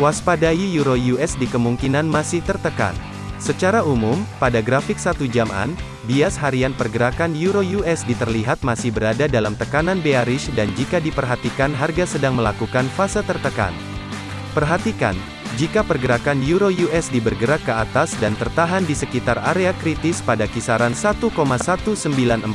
Waspadai Euro USD kemungkinan masih tertekan. Secara umum, pada grafik satu jaman, bias harian pergerakan Euro USD terlihat masih berada dalam tekanan bearish dan jika diperhatikan harga sedang melakukan fase tertekan. Perhatikan, jika pergerakan Euro USD bergerak ke atas dan tertahan di sekitar area kritis pada kisaran 1,19431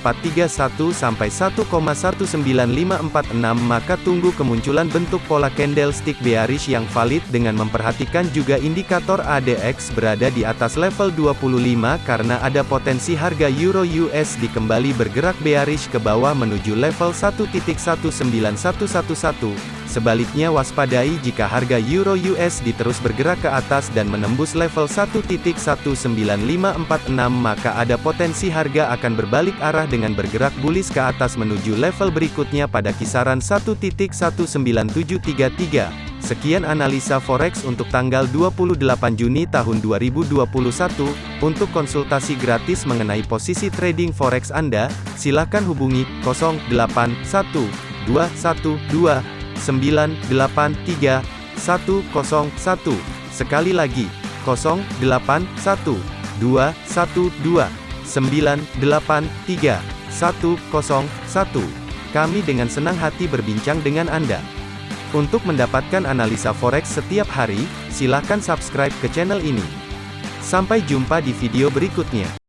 sampai 1,19546 maka tunggu kemunculan bentuk pola candlestick bearish yang valid dengan memperhatikan juga indikator ADX berada di atas level 25 karena ada potensi harga Euro USD kembali bergerak bearish ke bawah menuju level 1.19111 Sebaliknya waspadai jika harga Euro USD terus bergerak ke atas dan menembus level 1.19546 maka ada potensi harga akan berbalik arah dengan bergerak bullish ke atas menuju level berikutnya pada kisaran 1.19733. Sekian analisa forex untuk tanggal 28 Juni tahun 2021. Untuk konsultasi gratis mengenai posisi trading forex Anda, silakan hubungi 081212 983 101. Sekali lagi, 081 212 983 101. Kami dengan senang hati berbincang dengan Anda. Untuk mendapatkan analisa forex setiap hari, silakan subscribe ke channel ini. Sampai jumpa di video berikutnya.